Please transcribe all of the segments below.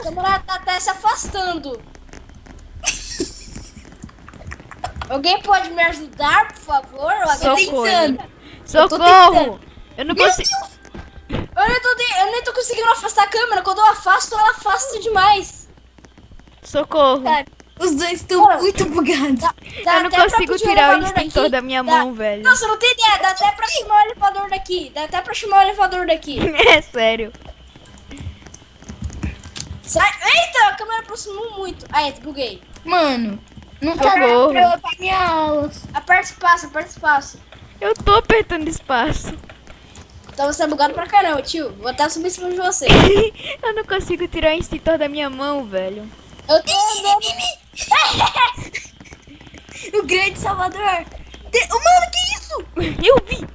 A câmera tá até se afastando. Alguém pode me ajudar, por favor? Alguém Socorro. tentando. Socorro! Eu não consigo. Eu nem, tô, de- eu nem tô conseguindo afastar a câmera. Quando eu afasto, ela afasta demais. Socorro! Cara, os dois estão muito bugados. Dá Eu não consigo tirar o extintor daqui. da minha Dá- mão, velho. Você não tem ideia. Dá até pra chamar o elevador daqui. Dá até pra chamar o elevador daqui. É sério. Sai. Eita, a câmera aproximou muito. Aí, buguei. Mano, não tá pra pra minha aula. Aperta espaço, aperta espaço. Eu tô apertando espaço. Então você é bugado pra caramba, tio. Vou até subir em cima de você. Eu não consigo tirar o extintor da minha mão, velho. Eu tô andando. O grande Salvador. Te- Oh, Mano, que isso? Eu vi!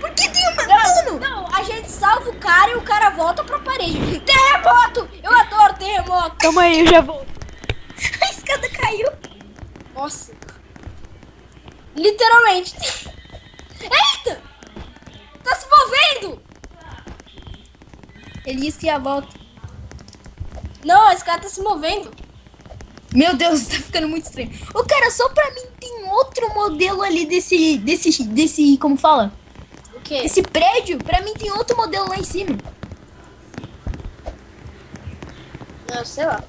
Por que tem uma... Não, Mano, não, a gente salva o cara e o cara volta pra parede. Terremoto! Terremoto. Calma aí, eu já vou. a escada caiu. Nossa. Literalmente. Eita! Tá se movendo! Ele disse que ia volta. Não, a escada tá se movendo. Meu Deus, tá ficando muito estranho. Ô, cara, só pra mim tem outro modelo ali desse, desse, desse, como fala? O quê? Esse prédio, pra mim tem outro modelo lá em cima. Não, sei lá.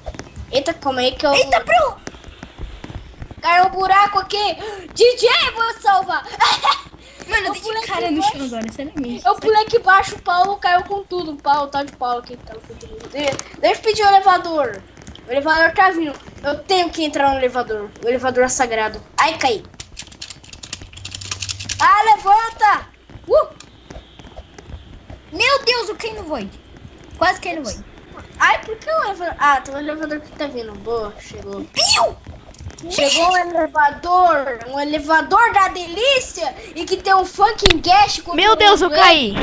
Eita, calma aí que eu... Eita, pro! Caiu um buraco aqui. DJ, vou salvar. Mano, Eu tem pulei de cara no chão agora, sério Eu pulei aqui embaixo, o Paulo caiu com tudo. O Paulo, tá de Paulo aqui. Tá com tudo. De- Deixa eu pedir o elevador. O elevador tá vindo. Eu tenho que entrar no elevador. O elevador é sagrado. Ai, caí. Ah, levanta! Uh! Meu Deus, eu caí no Void. Quase caí no Void. Ai, por que o elevador... Ah, tem um elevador que tá vindo. Boa, chegou. Piu! Chegou um elevador. Um elevador da delícia. E que tem um fucking com Meu Deus, eu caí.